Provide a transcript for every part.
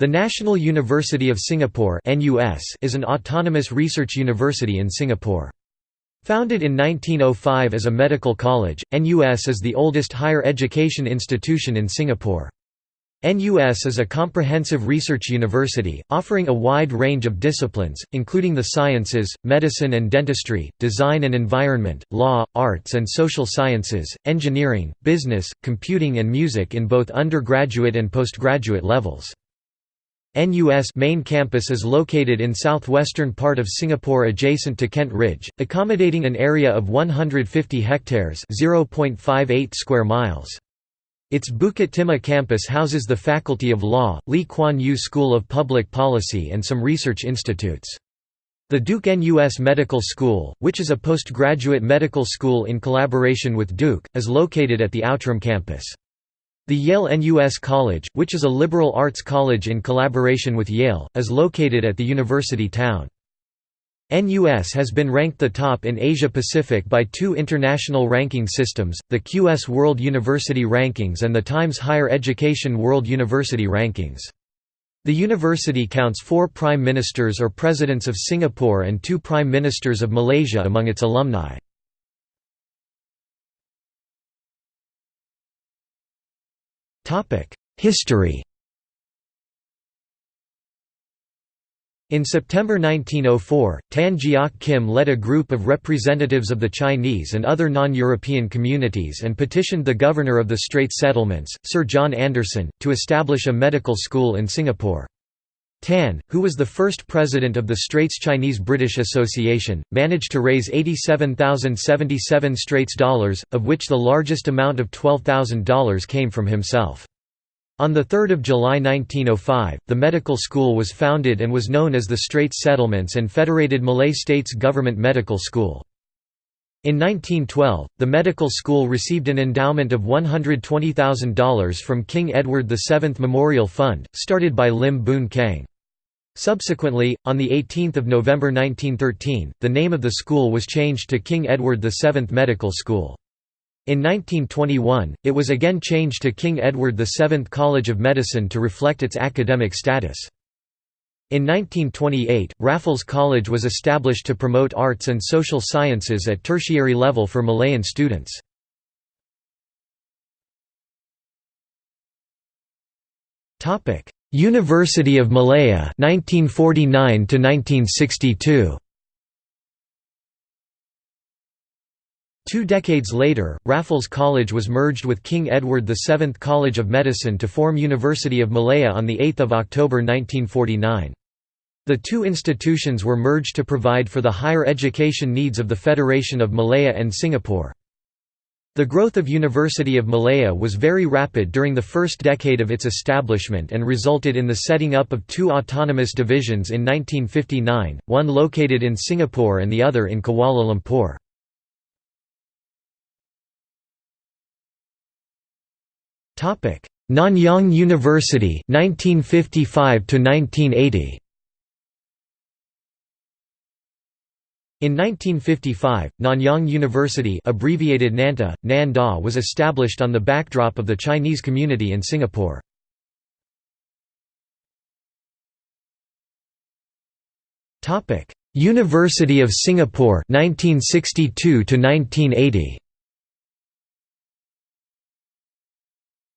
The National University of Singapore is an autonomous research university in Singapore. Founded in 1905 as a medical college, NUS is the oldest higher education institution in Singapore. NUS is a comprehensive research university, offering a wide range of disciplines, including the sciences, medicine and dentistry, design and environment, law, arts and social sciences, engineering, business, computing and music in both undergraduate and postgraduate levels. NUS main campus is located in southwestern part of Singapore adjacent to Kent Ridge, accommodating an area of 150 hectares (0.58 square miles). Its Bukit Timah campus houses the Faculty of Law, Lee Kuan Yew School of Public Policy and some research institutes. The Duke NUS Medical School, which is a postgraduate medical school in collaboration with Duke, is located at the Outram campus. The Yale NUS College, which is a liberal arts college in collaboration with Yale, is located at the university town. NUS has been ranked the top in Asia Pacific by two international ranking systems, the QS World University Rankings and the Times Higher Education World University Rankings. The university counts four Prime Ministers or Presidents of Singapore and two Prime Ministers of Malaysia among its alumni. History In September 1904, Tan Jiak Kim led a group of representatives of the Chinese and other non-European communities and petitioned the governor of the Straits Settlements, Sir John Anderson, to establish a medical school in Singapore. Tan, who was the first president of the Straits Chinese-British Association, managed to raise 87,077 Straits dollars, of which the largest amount of $12,000 came from himself. On 3 July 1905, the medical school was founded and was known as the Straits Settlements and Federated Malay States Government Medical School. In 1912, the medical school received an endowment of $120,000 from King Edward VII Memorial Fund, started by Lim Boon Keng. Subsequently, on 18 November 1913, the name of the school was changed to King Edward VII Medical School. In 1921, it was again changed to King Edward VII College of Medicine to reflect its academic status. In 1928, Raffles College was established to promote arts and social sciences at tertiary level for Malayan students. University of Malaya 1949 to 1962 Two decades later, Raffles College was merged with King Edward VII College of Medicine to form University of Malaya on 8 October 1949. The two institutions were merged to provide for the higher education needs of the Federation of Malaya and Singapore. The growth of University of Malaya was very rapid during the first decade of its establishment and resulted in the setting up of two autonomous divisions in 1959, one located in Singapore and the other in Kuala Lumpur. Nanyang University 1955 to 1980 In 1955, Nanyang University abbreviated Nantah, Nan Da was established on the backdrop of the Chinese community in Singapore. University of Singapore 1962 to 1980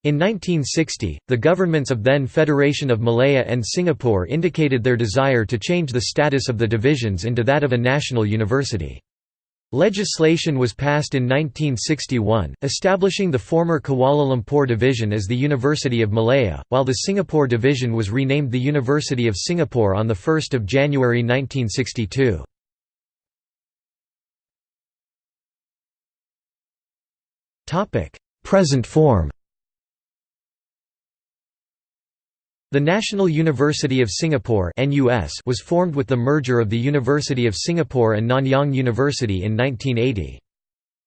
In 1960, the governments of then Federation of Malaya and Singapore indicated their desire to change the status of the divisions into that of a national university. Legislation was passed in 1961, establishing the former Kuala Lumpur Division as the University of Malaya, while the Singapore Division was renamed the University of Singapore on 1 January 1962. Present form The National University of Singapore was formed with the merger of the University of Singapore and Nanyang University in 1980.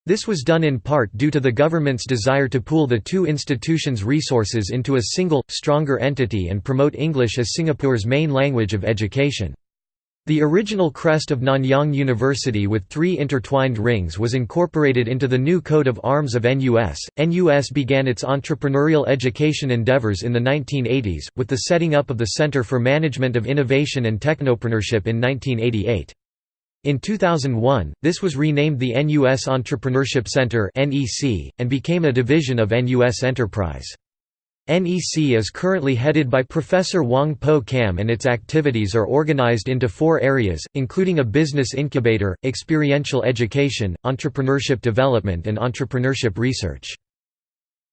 This was done in part due to the government's desire to pool the two institutions' resources into a single, stronger entity and promote English as Singapore's main language of education. The original crest of Nanyang University with three intertwined rings was incorporated into the new coat of arms of NUS. NUS began its entrepreneurial education endeavors in the 1980s, with the setting up of the Center for Management of Innovation and Technopreneurship in 1988. In 2001, this was renamed the NUS Entrepreneurship Center and became a division of NUS Enterprise. NEC is currently headed by Professor Wong Poh Kam and its activities are organized into four areas, including a business incubator, experiential education, entrepreneurship development and entrepreneurship research.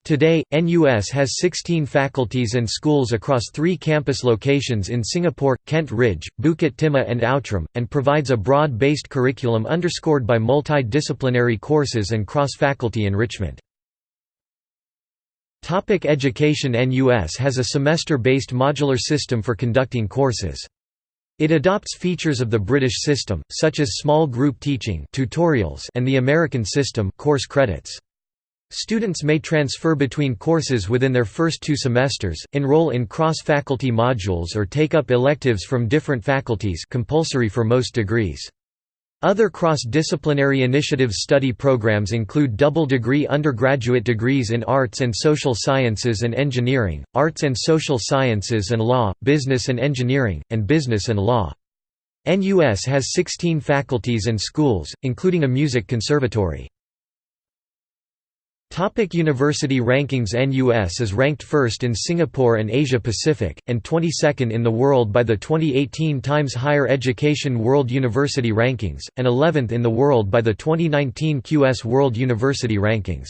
Today, NUS has 16 faculties and schools across three campus locations in Singapore, Kent Ridge, Bukit Timah and Outram, and provides a broad-based curriculum underscored by multidisciplinary courses and cross-faculty enrichment. Topic education NUS has a semester-based modular system for conducting courses. It adopts features of the British system, such as small group teaching tutorials and the American system course credits. Students may transfer between courses within their first two semesters, enroll in cross-faculty modules or take up electives from different faculties compulsory for most degrees. Other cross-disciplinary initiatives study programs include double-degree undergraduate degrees in arts and social sciences and engineering, arts and social sciences and law, business and engineering, and business and law. NUS has 16 faculties and schools, including a music conservatory. Topic University rankings NUS is ranked first in Singapore and Asia Pacific, and 22nd in the world by the 2018 Times Higher Education World University Rankings, and 11th in the world by the 2019 QS World University Rankings.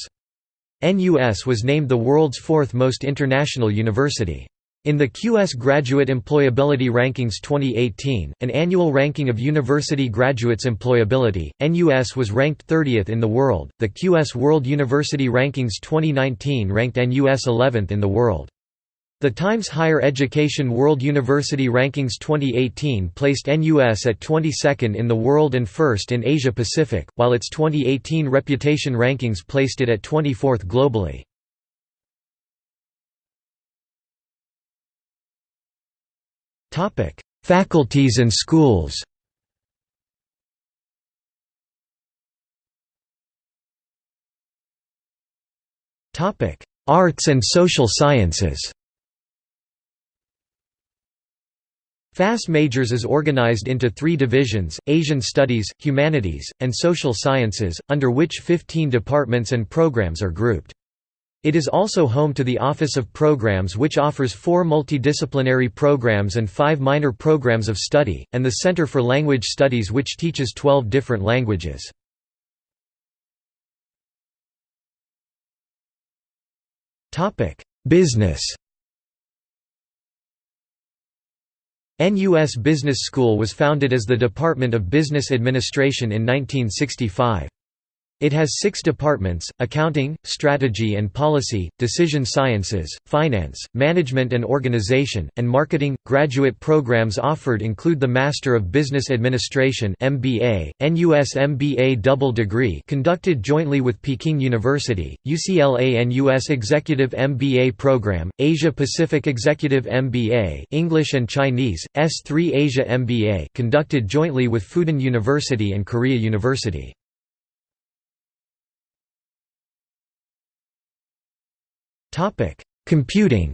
NUS was named the world's fourth most international university. In the QS Graduate Employability Rankings 2018, an annual ranking of university graduates' employability, NUS was ranked 30th in the world. The QS World University Rankings 2019 ranked NUS 11th in the world. The Times Higher Education World University Rankings 2018 placed NUS at 22nd in the world and first in Asia Pacific, while its 2018 Reputation Rankings placed it at 24th globally. Faculties and schools. Arts and social sciences. FASS Majors is organized into three divisions, Asian Studies, Humanities, and Social Sciences, under which 15 departments and programs are grouped. It is also home to the Office of Programs which offers four multidisciplinary programs and five minor programs of study, and the Center for Language Studies which teaches 12 different languages. Business NUS Business School was founded as the Department of Business Administration in 1965. It has six departments, accounting, strategy and policy, decision sciences, finance, management and organization, and marketing. Graduate programs offered include the Master of Business Administration MBA, NUS MBA double degree conducted jointly with Peking University, UCLA and NUS Executive MBA program, Asia Pacific Executive MBA English and Chinese, S3 Asia MBA conducted jointly with Fudan University and Korea University. Computing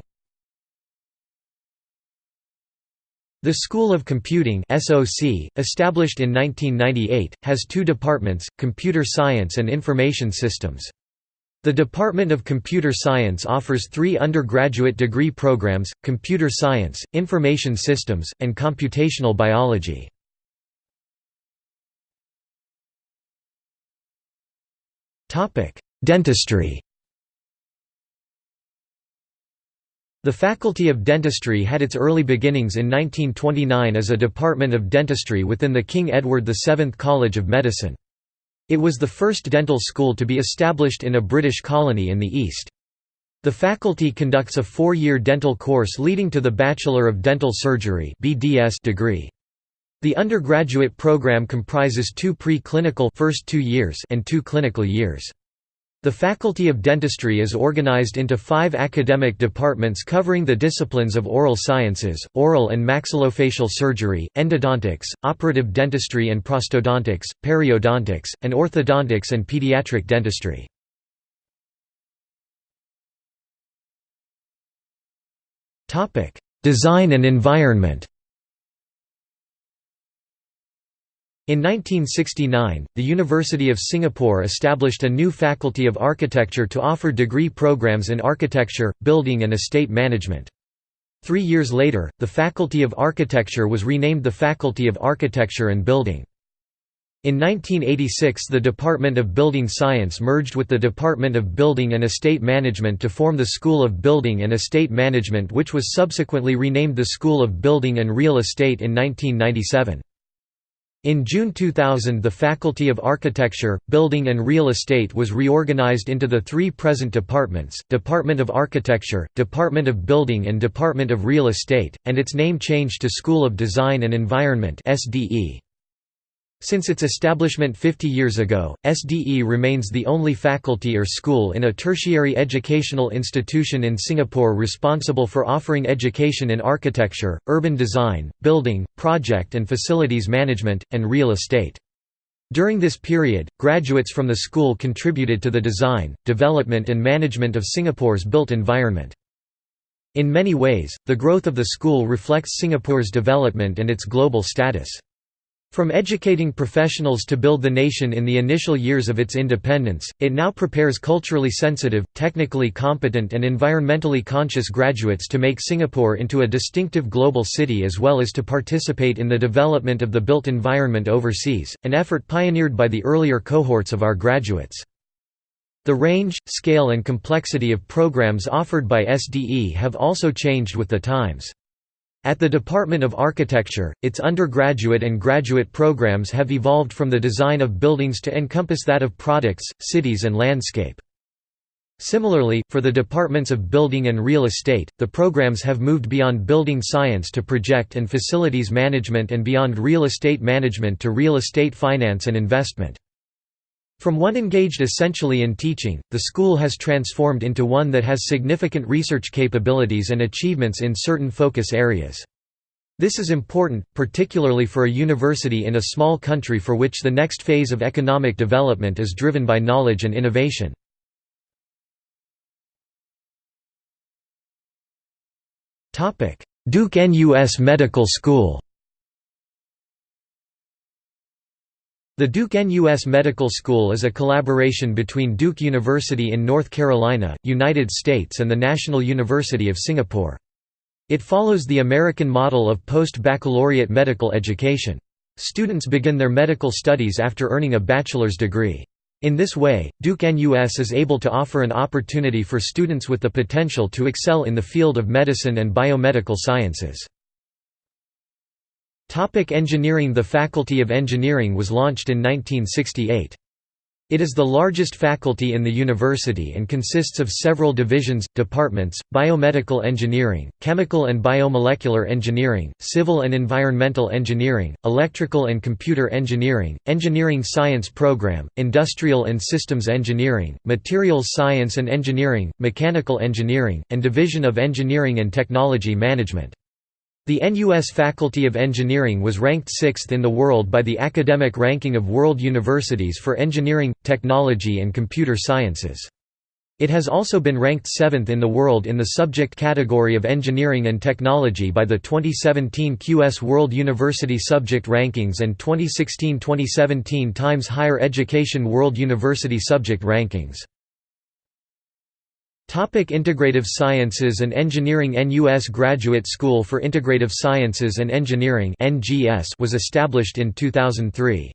The School of Computing SOC, established in 1998, has two departments, Computer Science and Information Systems. The Department of Computer Science offers three undergraduate degree programs, Computer Science, Information Systems, and Computational Biology. Dentistry The Faculty of Dentistry had its early beginnings in 1929 as a department of dentistry within the King Edward VII College of Medicine. It was the first dental school to be established in a British colony in the East. The faculty conducts a four-year dental course leading to the Bachelor of Dental Surgery degree. The undergraduate program comprises two pre-clinical first two years and two clinical years. The Faculty of Dentistry is organized into five academic departments covering the disciplines of oral sciences, oral and maxillofacial surgery, endodontics, operative dentistry and prosthodontics, periodontics, and orthodontics and pediatric dentistry. Design and environment In 1969, the University of Singapore established a new Faculty of Architecture to offer degree programs in architecture, building and estate management. Three years later, the Faculty of Architecture was renamed the Faculty of Architecture and Building. In 1986 the Department of Building Science merged with the Department of Building and Estate Management to form the School of Building and Estate Management which was subsequently renamed the School of Building and Real Estate in 1997. In June 2000 the Faculty of Architecture, Building and Real Estate was reorganized into the three present departments, Department of Architecture, Department of Building and Department of Real Estate, and its name changed to School of Design and Environment since its establishment 50 years ago, SDE remains the only faculty or school in a tertiary educational institution in Singapore responsible for offering education in architecture, urban design, building, project and facilities management, and real estate. During this period, graduates from the school contributed to the design, development and management of Singapore's built environment. In many ways, the growth of the school reflects Singapore's development and its global status. From educating professionals to build the nation in the initial years of its independence, it now prepares culturally sensitive, technically competent and environmentally conscious graduates to make Singapore into a distinctive global city as well as to participate in the development of the built environment overseas, an effort pioneered by the earlier cohorts of our graduates. The range, scale and complexity of programs offered by SDE have also changed with the times. At the Department of Architecture, its undergraduate and graduate programs have evolved from the design of buildings to encompass that of products, cities and landscape. Similarly, for the departments of building and real estate, the programs have moved beyond building science to project and facilities management and beyond real estate management to real estate finance and investment. From one engaged essentially in teaching, the school has transformed into one that has significant research capabilities and achievements in certain focus areas. This is important, particularly for a university in a small country for which the next phase of economic development is driven by knowledge and innovation. Duke NUS Medical School The Duke NUS Medical School is a collaboration between Duke University in North Carolina, United States and the National University of Singapore. It follows the American model of post-baccalaureate medical education. Students begin their medical studies after earning a bachelor's degree. In this way, Duke NUS is able to offer an opportunity for students with the potential to excel in the field of medicine and biomedical sciences. Topic engineering The Faculty of Engineering was launched in 1968. It is the largest faculty in the university and consists of several divisions, departments, biomedical engineering, chemical and biomolecular engineering, civil and environmental engineering, electrical and computer engineering, engineering science program, industrial and systems engineering, materials science and engineering, mechanical engineering, and division of engineering and technology management. The NUS Faculty of Engineering was ranked sixth in the world by the Academic Ranking of World Universities for Engineering, Technology and Computer Sciences. It has also been ranked seventh in the world in the subject category of Engineering and Technology by the 2017 QS World University Subject Rankings and 2016–2017 Times Higher Education World University Subject Rankings. Topic Integrative Sciences and Engineering NUS Graduate School for Integrative Sciences and Engineering was established in 2003.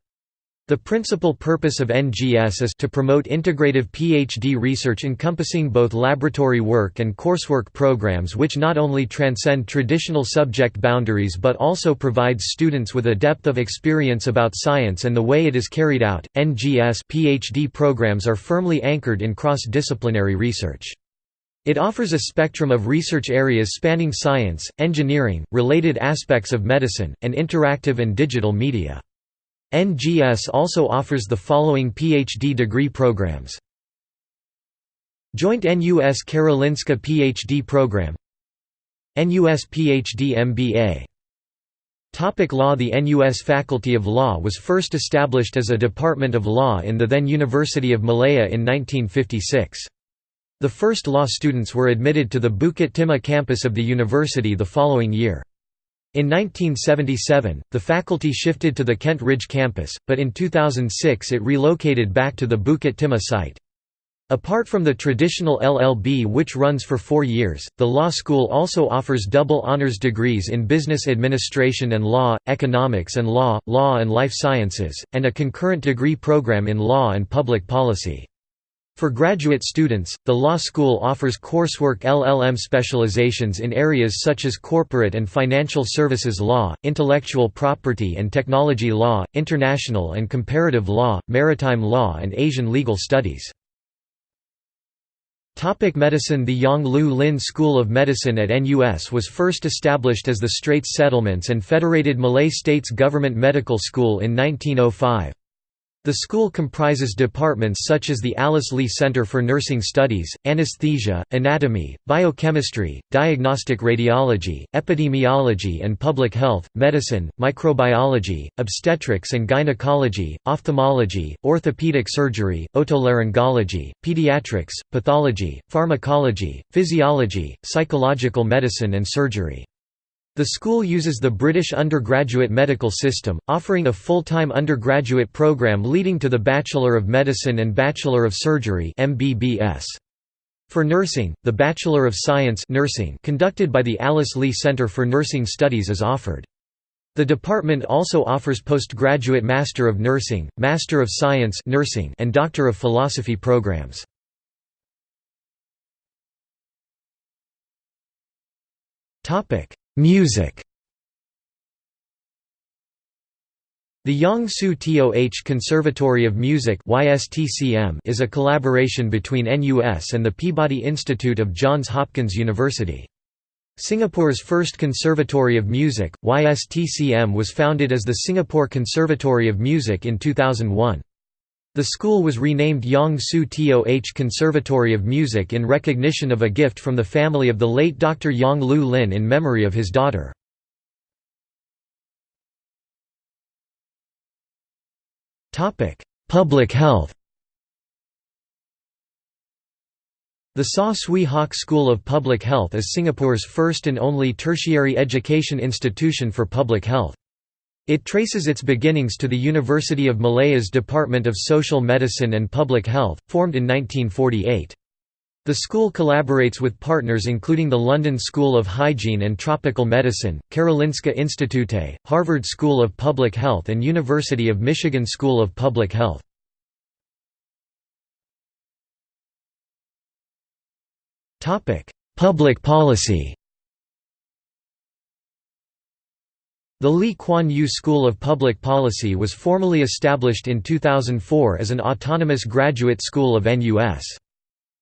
The principal purpose of NGS is to promote integrative PhD research encompassing both laboratory work and coursework programs which not only transcend traditional subject boundaries but also provides students with a depth of experience about science and the way it is carried out. NGS PhD programs are firmly anchored in cross-disciplinary research. It offers a spectrum of research areas spanning science, engineering, related aspects of medicine, and interactive and digital media. NGS also offers the following PhD degree programs. Joint NUS Karolinska PhD program NUS PhD MBA Topic law The NUS Faculty of Law was first established as a department of law in the then University of Malaya in 1956. The first law students were admitted to the Bukit Timah campus of the university the following year. In 1977, the faculty shifted to the Kent Ridge campus, but in 2006 it relocated back to the Bukit Timah site. Apart from the traditional LLB which runs for four years, the law school also offers double honors degrees in business administration and law, economics and law, law and life sciences, and a concurrent degree program in law and public policy. For graduate students, the law school offers coursework LLM specializations in areas such as corporate and financial services law, intellectual property and technology law, international and comparative law, maritime law and Asian legal studies. Topic medicine The Yong Loo Lin School of Medicine at NUS was first established as the Straits Settlements and Federated Malay States Government Medical School in 1905. The school comprises departments such as the Alice Lee Center for Nursing Studies, Anesthesia, Anatomy, Biochemistry, Diagnostic Radiology, Epidemiology and Public Health, Medicine, Microbiology, Obstetrics and Gynecology, Ophthalmology, Orthopedic Surgery, Otolaryngology, Pediatrics, Pathology, Pharmacology, Physiology, Psychological Medicine and Surgery. The school uses the British undergraduate medical system, offering a full-time undergraduate program leading to the Bachelor of Medicine and Bachelor of Surgery MBBS. For nursing, the Bachelor of Science nursing conducted by the Alice Lee Center for Nursing Studies is offered. The department also offers postgraduate Master of Nursing, Master of Science nursing and Doctor of Philosophy programs. Music The Yong Siew Toh Conservatory of Music is a collaboration between NUS and the Peabody Institute of Johns Hopkins University. Singapore's first Conservatory of Music, YSTCM was founded as the Singapore Conservatory of Music in 2001. The school was renamed Yong Siew Toh Conservatory of Music in recognition of a gift from the family of the late Dr. Yong Loo Lin in memory of his daughter. Public health The Saw Swee Hock School of Public Health is Singapore's first and only tertiary education institution for public health. It traces its beginnings to the University of Malaya's Department of Social Medicine and Public Health, formed in 1948. The school collaborates with partners including the London School of Hygiene and Tropical Medicine, Karolinska Institute, Harvard School of Public Health and University of Michigan School of Public Health. Public policy The Lee Kuan Yew School of Public Policy was formally established in 2004 as an autonomous graduate school of NUS.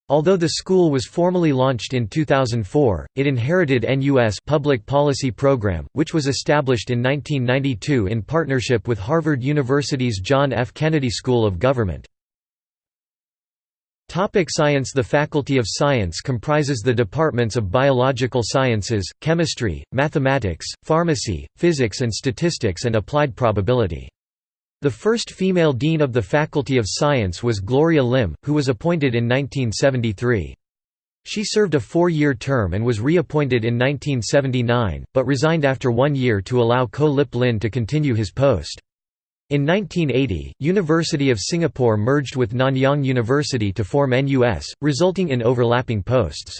Although the school was formally launched in 2004, it inherited NUS Public Policy Program, which was established in 1992 in partnership with Harvard University's John F. Kennedy School of Government. Topic science The Faculty of Science comprises the departments of Biological Sciences, Chemistry, Mathematics, Pharmacy, Physics and Statistics and Applied Probability. The first female dean of the Faculty of Science was Gloria Lim, who was appointed in 1973. She served a four-year term and was reappointed in 1979, but resigned after one year to allow Koh Lip Lin to continue his post. In 1980, University of Singapore merged with Nanyang University to form NUS, resulting in overlapping posts.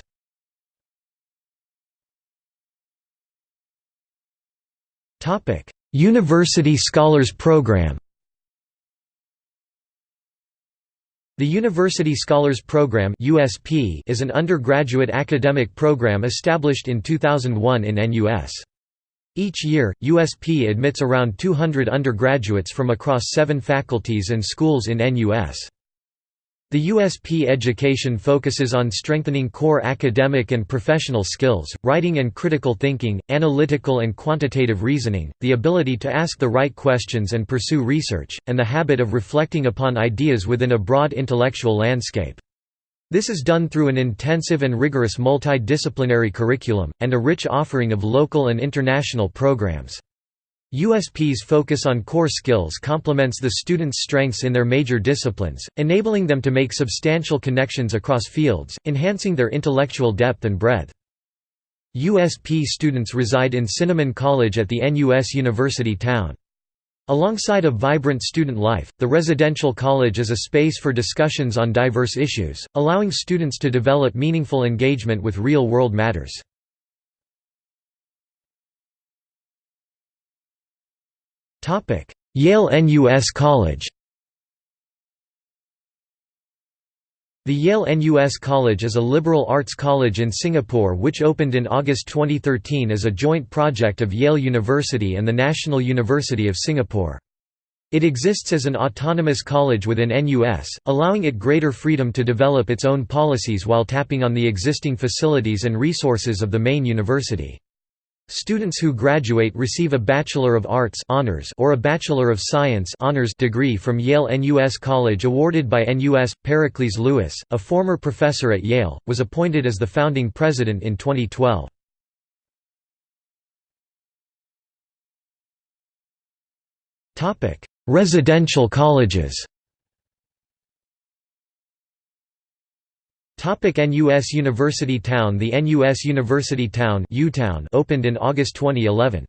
University Scholars Program The University Scholars Program is an undergraduate academic program established in 2001 in NUS. Each year, USP admits around 200 undergraduates from across seven faculties and schools in NUS. The USP education focuses on strengthening core academic and professional skills, writing and critical thinking, analytical and quantitative reasoning, the ability to ask the right questions and pursue research, and the habit of reflecting upon ideas within a broad intellectual landscape. This is done through an intensive and rigorous multidisciplinary curriculum, and a rich offering of local and international programs. USP's focus on core skills complements the students' strengths in their major disciplines, enabling them to make substantial connections across fields, enhancing their intellectual depth and breadth. USP students reside in Cinnamon College at the NUS University Town. Alongside a vibrant student life, the residential college is a space for discussions on diverse issues, allowing students to develop meaningful engagement with real-world matters. Yale NUS College The Yale NUS College is a liberal arts college in Singapore which opened in August 2013 as a joint project of Yale University and the National University of Singapore. It exists as an autonomous college within NUS, allowing it greater freedom to develop its own policies while tapping on the existing facilities and resources of the main university. Students who graduate receive a Bachelor of Arts honors or a Bachelor of Science honors degree from Yale NUS College awarded by NUS. Pericles Lewis, a former professor at Yale, was appointed as the founding president in 2012. Residential colleges Topic NUS University Town The NUS University Town opened in August 2011.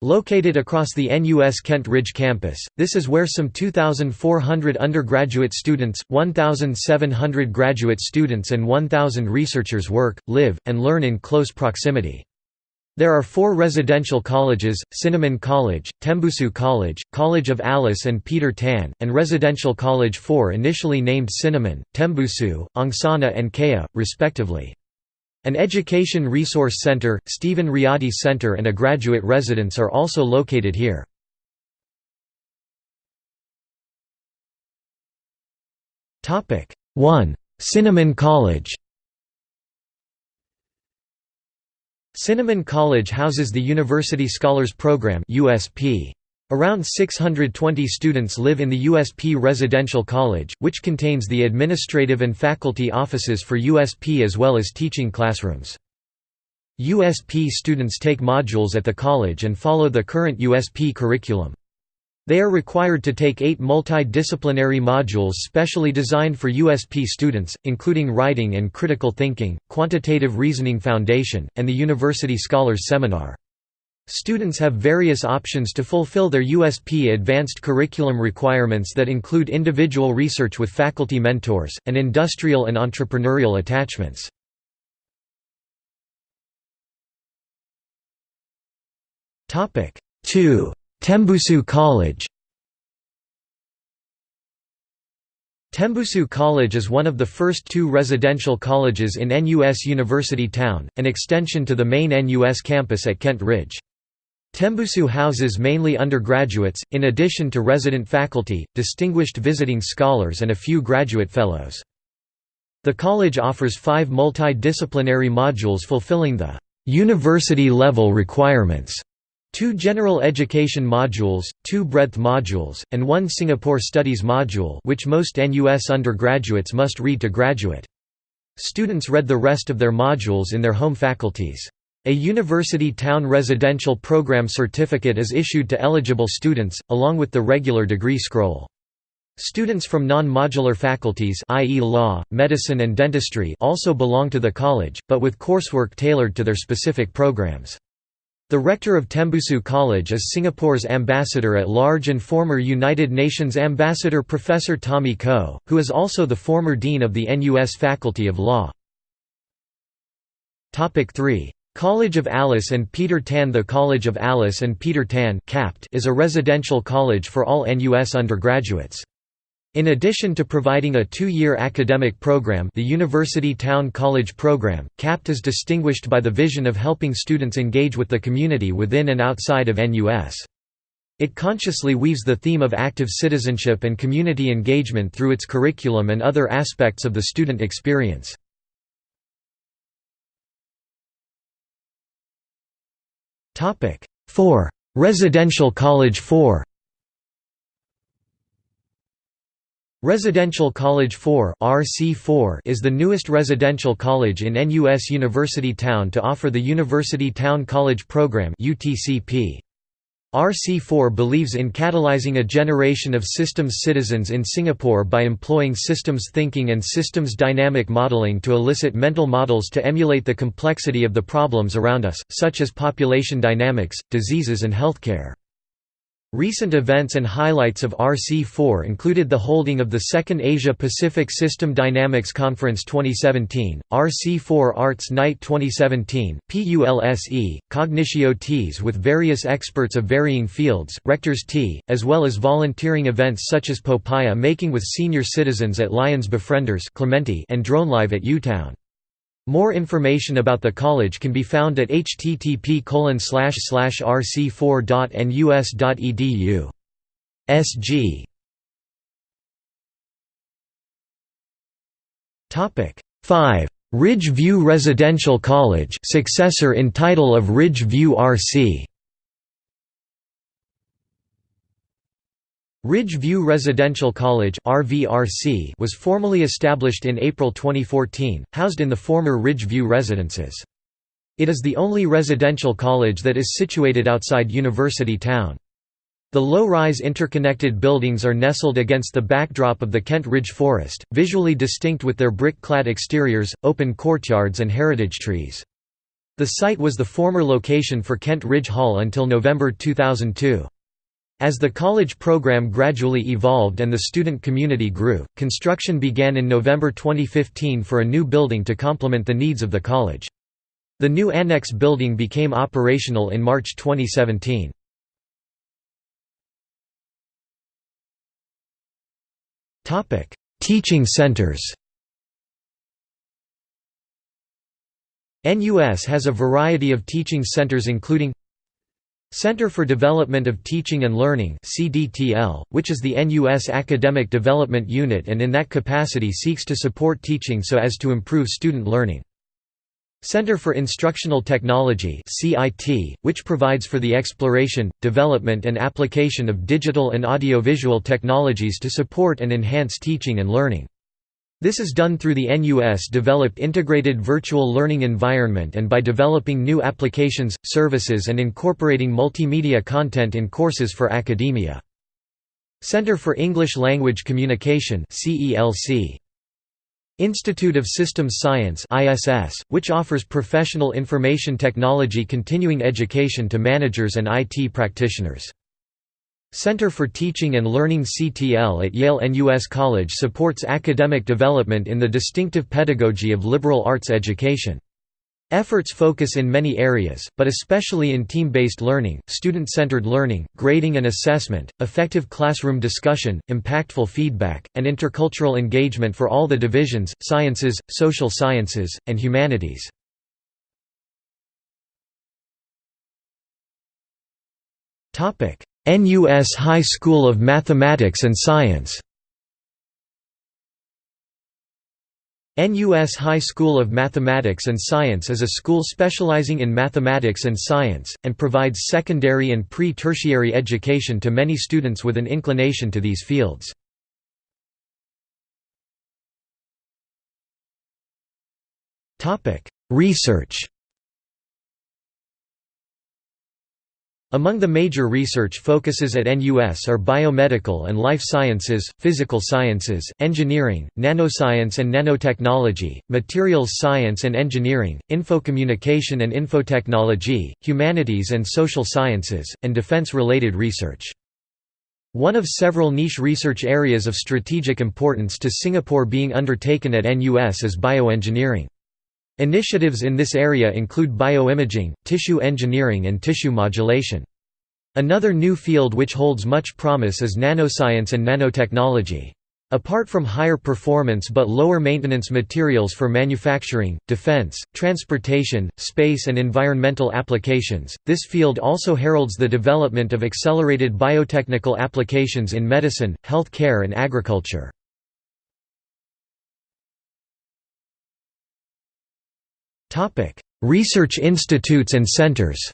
Located across the NUS Kent Ridge campus, this is where some 2,400 undergraduate students, 1,700 graduate students and 1,000 researchers work, live, and learn in close proximity. There are four residential colleges, Cinnamon College, Tembusu College, College of Alice and Peter Tan, and Residential College 4 initially named Cinnamon, Tembusu, Angsana and Khaya, respectively. An education resource center, Stephen Riady Center and a graduate residence are also located here. Topic 1. Cinnamon College Cinnamon College houses the University Scholars Program USP. Around 620 students live in the USP Residential College, which contains the administrative and faculty offices for USP as well as teaching classrooms. USP students take modules at the college and follow the current USP curriculum. They are required to take eight multidisciplinary modules specially designed for USP students, including Writing and Critical Thinking, Quantitative Reasoning Foundation, and the University Scholars Seminar. Students have various options to fulfill their USP advanced curriculum requirements that include individual research with faculty mentors, and industrial and entrepreneurial attachments. Topic 2 Tembusu College Tembusu College is one of the first two residential colleges in NUS University Town, an extension to the main NUS campus at Kent Ridge. Tembusu houses mainly undergraduates, in addition to resident faculty, distinguished visiting scholars and a few graduate fellows. The college offers five multidisciplinary modules fulfilling the «university-level requirements» Two general education modules, two breadth modules, and one Singapore Studies module which most NUS undergraduates must read to graduate. Students read the rest of their modules in their home faculties. A University Town Residential Program certificate is issued to eligible students, along with the regular degree scroll. Students from non-modular faculties i.e. law, medicine and dentistry also belong to the college, but with coursework tailored to their specific programs. The rector of Tembusu College is Singapore's ambassador at large and former United Nations ambassador Professor Tommy Koh, who is also the former dean of the NUS Faculty of Law. Topic 3. College of Alice and Peter Tan The College of Alice and Peter Tan is a residential college for all NUS undergraduates. In addition to providing a two-year academic program the University Town College program, CAPT is distinguished by the vision of helping students engage with the community within and outside of NUS. It consciously weaves the theme of active citizenship and community engagement through its curriculum and other aspects of the student experience. Topic 4. Residential College 4 Residential College 4 RC4 is the newest residential college in NUS University Town to offer the University Town College Program UTCP. RC4 believes in catalyzing a generation of systems citizens in Singapore by employing systems thinking and systems dynamic modeling to elicit mental models to emulate the complexity of the problems around us, such as population dynamics, diseases and healthcare. Recent events and highlights of RC4 included the holding of the Second Asia-Pacific System Dynamics Conference 2017, RC4 Arts Night 2017, PULSE, Cognitio Teas with various experts of varying fields, Rector's Tea, as well as volunteering events such as Popiah Making with senior citizens at Lions Befrienders Clementi and DroneLive at UTown. More information about the college can be found at http rc4.nus.edu. SG Topic 5 Ridge View Residential College successor in title of Ridge View RC Ridge View Residential College was formally established in April 2014, housed in the former Ridge View residences. It is the only residential college that is situated outside University Town. The low-rise interconnected buildings are nestled against the backdrop of the Kent Ridge Forest, visually distinct with their brick-clad exteriors, open courtyards and heritage trees. The site was the former location for Kent Ridge Hall until November 2002. As the college program gradually evolved and the student community grew, construction began in November 2015 for a new building to complement the needs of the college. The new annex building became operational in March 2017. Topic: Teaching centers NUS has a variety of teaching centers including Center for Development of Teaching and Learning which is the NUS academic development unit and in that capacity seeks to support teaching so as to improve student learning. Center for Instructional Technology which provides for the exploration, development and application of digital and audiovisual technologies to support and enhance teaching and learning. This is done through the NUS-developed integrated virtual learning environment and by developing new applications, services and incorporating multimedia content in courses for academia. Center for English Language Communication Institute of Systems Science which offers professional information technology continuing education to managers and IT practitioners. Center for Teaching and Learning CTL at Yale NUS College supports academic development in the distinctive pedagogy of liberal arts education. Efforts focus in many areas, but especially in team-based learning, student-centered learning, grading and assessment, effective classroom discussion, impactful feedback, and intercultural engagement for all the divisions, sciences, social sciences, and humanities. NUS High School of Mathematics and Science NUS High School of Mathematics and Science is a school specializing in mathematics and science, and provides secondary and pre-tertiary education to many students with an inclination to these fields. Research Among the major research focuses at NUS are biomedical and life sciences, physical sciences, engineering, nanoscience and nanotechnology, materials science and engineering, infocommunication and infotechnology, humanities and social sciences, and defense-related research. One of several niche research areas of strategic importance to Singapore being undertaken at NUS is bioengineering. Initiatives in this area include bioimaging, tissue engineering and tissue modulation. Another new field which holds much promise is nanoscience and nanotechnology. Apart from higher performance but lower maintenance materials for manufacturing, defense, transportation, space and environmental applications, this field also heralds the development of accelerated biotechnical applications in medicine, health care and agriculture. Research institutes and centers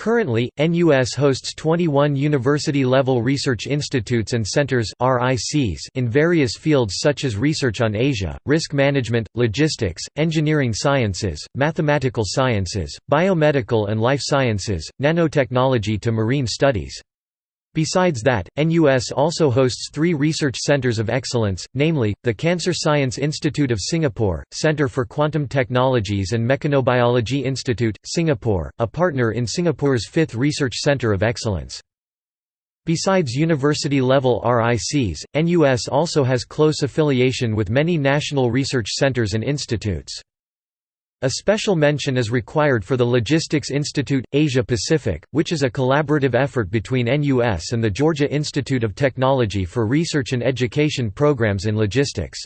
Currently, NUS hosts 21 university-level research institutes and centers (RICs) in various fields such as research on Asia, risk management, logistics, engineering sciences, mathematical sciences, biomedical and life sciences, nanotechnology to marine studies. Besides that, NUS also hosts three research centers of excellence, namely, the Cancer Science Institute of Singapore, Centre for Quantum Technologies and Mechanobiology Institute, Singapore, a partner in Singapore's fifth Research Centre of Excellence. Besides university-level RICs, NUS also has close affiliation with many national research centers and institutes. A special mention is required for the Logistics Institute, Asia Pacific, which is a collaborative effort between NUS and the Georgia Institute of Technology for research and education programs in logistics.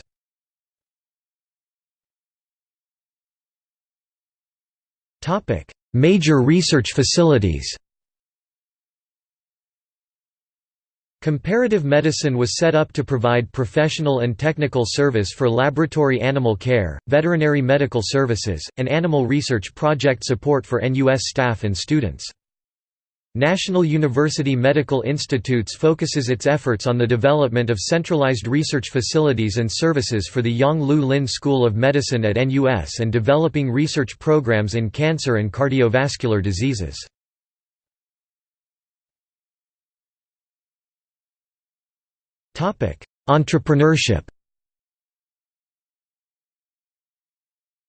Major research facilities Comparative medicine was set up to provide professional and technical service for laboratory animal care, veterinary medical services, and animal research project support for NUS staff and students. National University Medical Institutes focuses its efforts on the development of centralized research facilities and services for the Yong Loo Lin School of Medicine at NUS and developing research programs in cancer and cardiovascular diseases. Entrepreneurship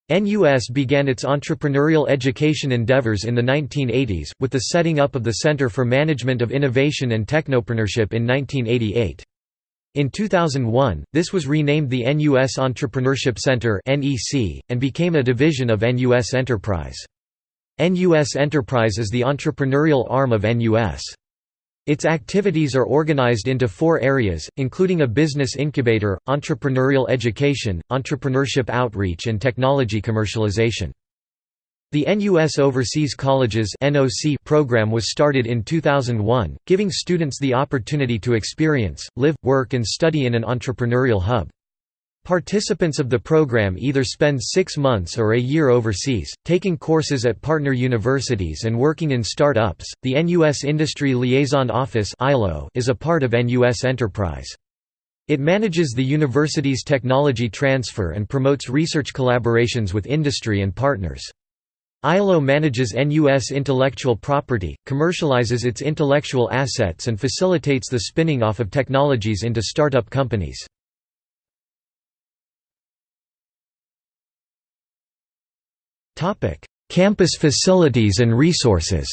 NUS began its entrepreneurial education endeavors in the 1980s, with the setting up of the Center for Management of Innovation and Technopreneurship in 1988. In 2001, this was renamed the NUS Entrepreneurship Center and became a division of NUS Enterprise. NUS Enterprise is the entrepreneurial arm of NUS. Its activities are organized into four areas, including a business incubator, entrepreneurial education, entrepreneurship outreach and technology commercialization. The NUS Overseas Colleges NOC program was started in 2001, giving students the opportunity to experience, live, work and study in an entrepreneurial hub. Participants of the program either spend six months or a year overseas, taking courses at partner universities and working in start-ups. The NUS Industry Liaison Office is a part of NUS Enterprise. It manages the university's technology transfer and promotes research collaborations with industry and partners. ILO manages NUS intellectual property, commercializes its intellectual assets and facilitates the spinning off of technologies into startup companies. Topic: Campus facilities and resources.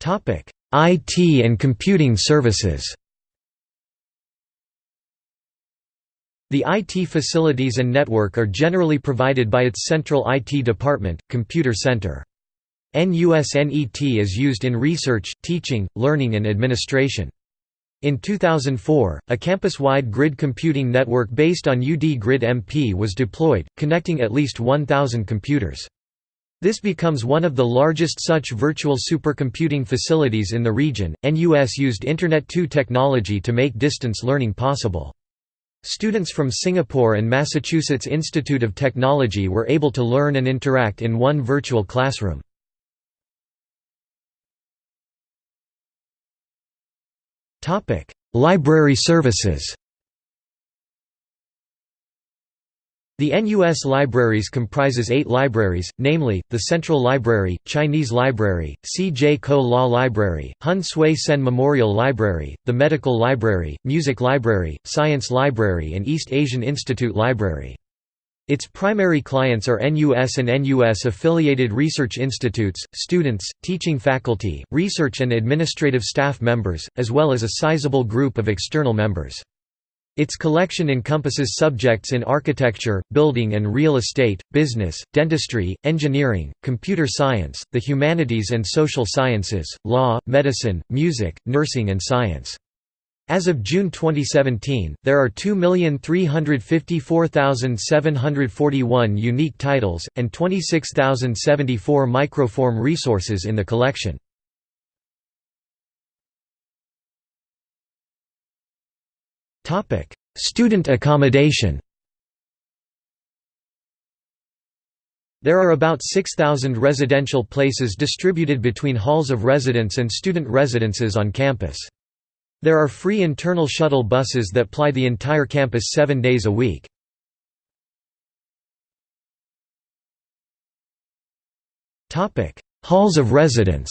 Topic: IT and computing services. The IT facilities and network are generally provided by its central IT department, Computer Center. NUSNET is used in research, teaching, learning and administration. In 2004, a campus-wide grid computing network based on UD Grid MP was deployed, connecting at least 1,000 computers. This becomes one of the largest such virtual supercomputing facilities in the region. NUS used Internet 2 technology to make distance learning possible. Students from Singapore and Massachusetts Institute of Technology were able to learn and interact in one virtual classroom. Library services The NUS Libraries comprises eight libraries, namely, the Central Library, Chinese Library, C. J. Koh Law Library, Hon Sui Sen Memorial Library, the Medical Library, Music Library, Science Library and East Asian Institute Library. Its primary clients are NUS and NUS-affiliated research institutes, students, teaching faculty, research and administrative staff members, as well as a sizable group of external members. Its collection encompasses subjects in architecture, building and real estate, business, dentistry, engineering, computer science, the humanities and social sciences, law, medicine, music, nursing and science. As of June 2017, there are 2,354,741 unique titles, and 26,074 microform resources in the collection. Student accommodation There are about 6,000 residential places distributed between halls of residence and student residences on campus. There are free internal shuttle buses that ply the entire campus seven days a week. Halls of residence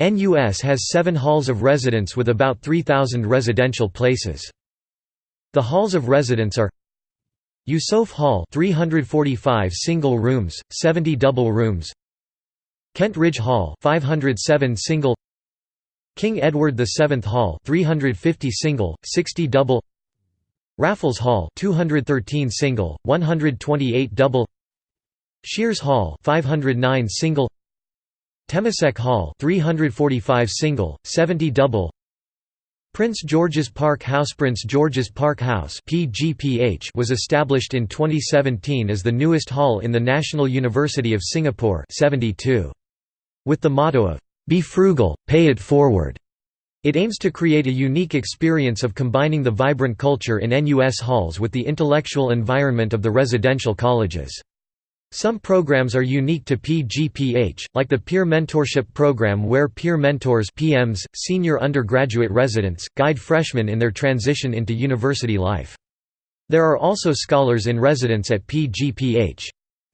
NUS has seven halls of residence with about 3,000 residential places. The halls of residence are Yusof Hall 345 single rooms, 70 double rooms Kent Ridge Hall 507 single King Edward VII Hall 350 single, 60 double Raffles Hall 213 single, 128 double Sheares Hall 509 single Temasek Hall 345 single, 70 double Prince George's Park House Prince George's Park House PGPH was established in 2017 as the newest hall in the National University of Singapore 72. With the motto of, "'Be frugal, pay it forward' It aims to create a unique experience of combining the vibrant culture in NUS halls with the intellectual environment of the residential colleges. Some programs are unique to PGPH, like the Peer Mentorship Program where peer mentors PMs, senior undergraduate residents, guide freshmen in their transition into university life. There are also scholars in residence at PGPH.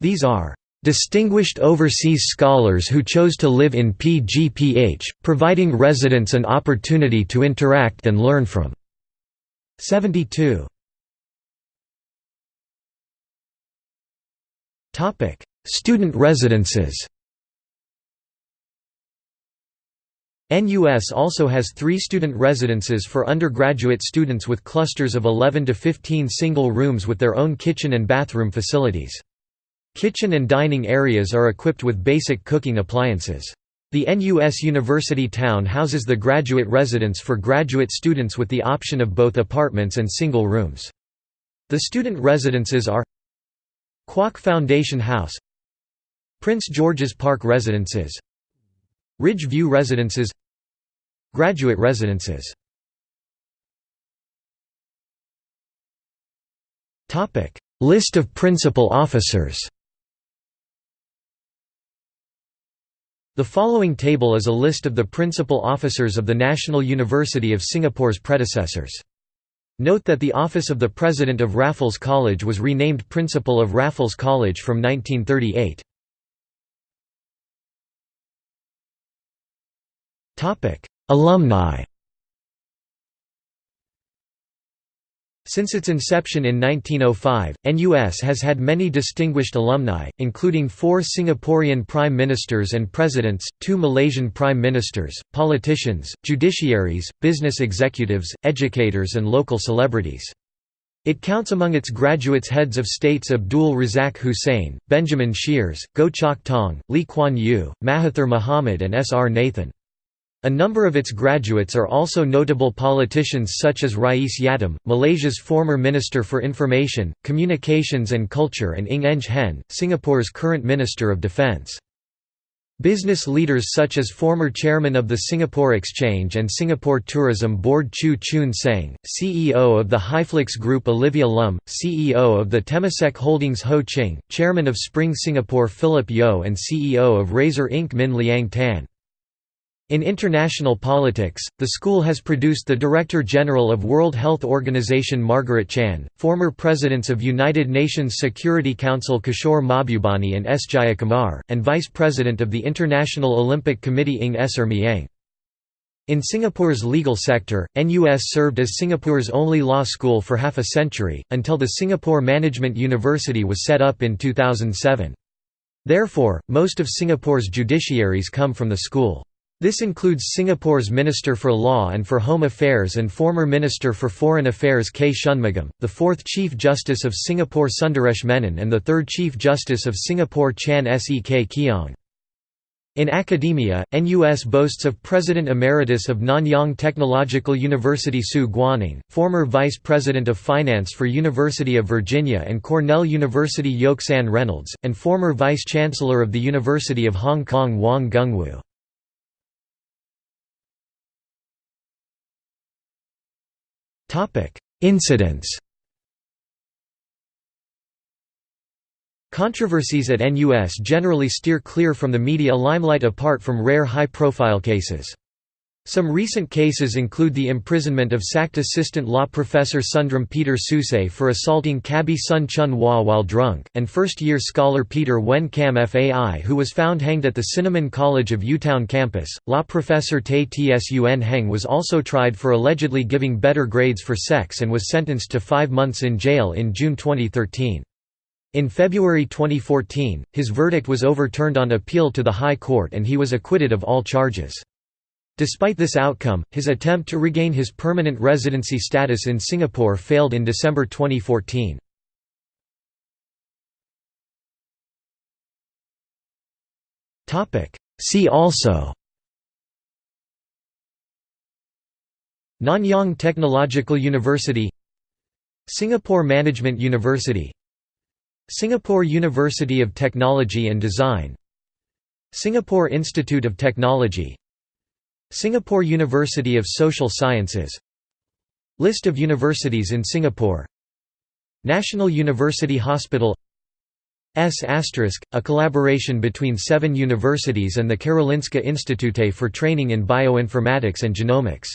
These are Distinguished overseas scholars who chose to live in PGPH, providing residents an opportunity to interact and learn from 72. Student residences NUS also has three student residences for undergraduate students with clusters of 11 to 15 single rooms with their own kitchen and bathroom facilities. Kitchen and dining areas are equipped with basic cooking appliances. The NUS University Town houses the graduate residence for graduate students with the option of both apartments and single rooms. The student residences are Kuok Foundation House Prince George's Park Residences Ridge View Residences Graduate Residences List of principal officers The following table is a list of the principal officers of the National University of Singapore's predecessors. Note that the office of the President of Raffles College was renamed Principal of Raffles College from 1938. Alumni Since its inception in 1905, NUS has had many distinguished alumni, including four Singaporean prime ministers and presidents, two Malaysian prime ministers, politicians, judiciaries, business executives, educators and local celebrities. It counts among its graduates heads of states Abdul Razak Hussein, Benjamin Sheares, Goh Chok Tong, Lee Kuan Yew, Mahathir Mohamad and S. R. Nathan. A number of its graduates are also notable politicians such as Rais Yatim, Malaysia's former Minister for Information, Communications and Culture and Ng Eng Hen, Singapore's current Minister of Defence. Business leaders such as former chairman of the Singapore Exchange and Singapore Tourism Board Chew Choon Seng, CEO of the Hyflux Group Olivia Lum, CEO of the Temasek Holdings Ho Ching, chairman of Spring Singapore Philip Yeo and CEO of Razer Inc. Min Liang Tan. In international politics, the school has produced the Director General of World Health Organization Margaret Chan, former presidents of United Nations Security Council Kishore Mahbubani and S. Jayakumar, and Vice President of the International Olympic Committee Ng Ser Miang. In Singapore's legal sector, NUS served as Singapore's only law school for half a century, until the Singapore Management University was set up in 2007. Therefore, most of Singapore's judiciaries come from the school. This includes Singapore's Minister for Law and for Home Affairs and former Minister for Foreign Affairs K. Shanmugam, the fourth Chief Justice of Singapore Sundaresh Menon and the third Chief Justice of Singapore Chan Sek Keong. In academia, NUS boasts of President Emeritus of Nanyang Technological University Su Guaning, former Vice President of Finance for University of Virginia and Cornell University Yoke San Reynolds, and former Vice Chancellor of the University of Hong Kong Wang Gungwu. Topic: Incidents. Controversies at NUS generally steer clear from the media limelight apart from rare high-profile cases. Some recent cases include the imprisonment of sacked assistant law professor Sundram Peter Soosay for assaulting Kabi Sun Chun Hua while drunk, and first-year scholar Peter Wen Kam Fai who was found hanged at the Cinnamon College of Utown campus. Law professor Tey Tsun Hang was also tried for allegedly giving better grades for sex and was sentenced to five months in jail in June 2013. In February 2014, his verdict was overturned on appeal to the High Court and he was acquitted of all charges. Despite this outcome, his attempt to regain his permanent residency status in Singapore failed in December 2014. See also Nanyang Technological University Singapore Management University Singapore University of Technology and Design Singapore Institute of Technology Singapore University of Social Sciences. List of universities in Singapore. National University Hospital. S**, a collaboration between seven universities and the Karolinska Institute for training in bioinformatics and genomics